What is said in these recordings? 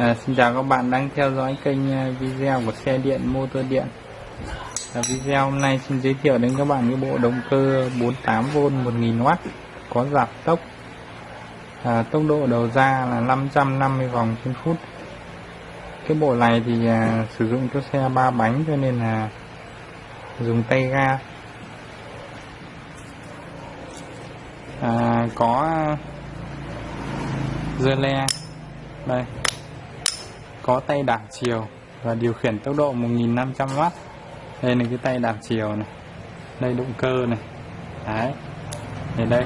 À, xin chào các bạn đang theo dõi kênh à, video của xe điện motor điện. À, video hôm nay xin giới thiệu đến các bạn cái bộ động cơ 48V 1000W có giảm tốc. À, tốc độ đầu ra là 550 vòng trên phút. Cái bộ này thì à, sử dụng cho xe ba bánh cho nên là dùng tay ga. À, có dơ le. Đây có tay đảo chiều và điều khiển tốc độ 1500W đây là cái tay đảo chiều này. Đây động cơ này. Đấy. Thì đây.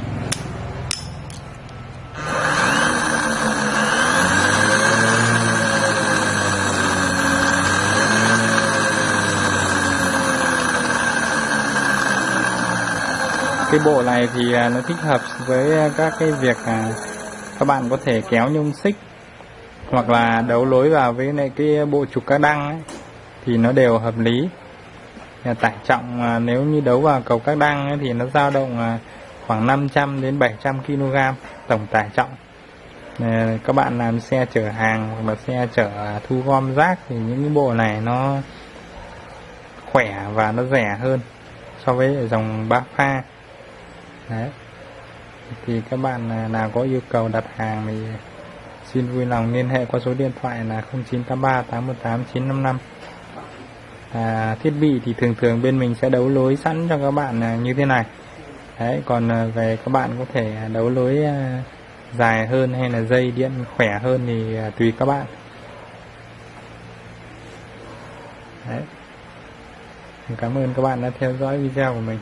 Cái bộ này thì à, nó thích hợp với à, các cái việc à, các bạn có thể kéo nhung xích hoặc là đấu lối vào với lại cái bộ trục các đăng ấy, thì nó đều hợp lý. Tải trọng à, nếu như đấu vào cầu các đăng ấy, thì nó dao động à, khoảng 500 đến 700 kg tổng tải trọng. Các bạn làm xe chở hàng hoặc là xe chở thu gom rác thì những cái bộ này nó khỏe và nó rẻ hơn so với dòng ba pha. Đấy. Thì các bạn à, nào có yêu cầu đặt hàng thì xin vui lòng liên hệ qua số điện thoại là 0983 818 955 à, thiết bị thì thường thường bên mình sẽ đấu lối sẵn cho các bạn à, như thế này. Đấy còn à, về các bạn có thể à, đấu lối dài hơn hay là dây điện khỏe hơn thì tùy các bạn. Đấy. Cảm ơn các bạn đã theo dõi video của mình.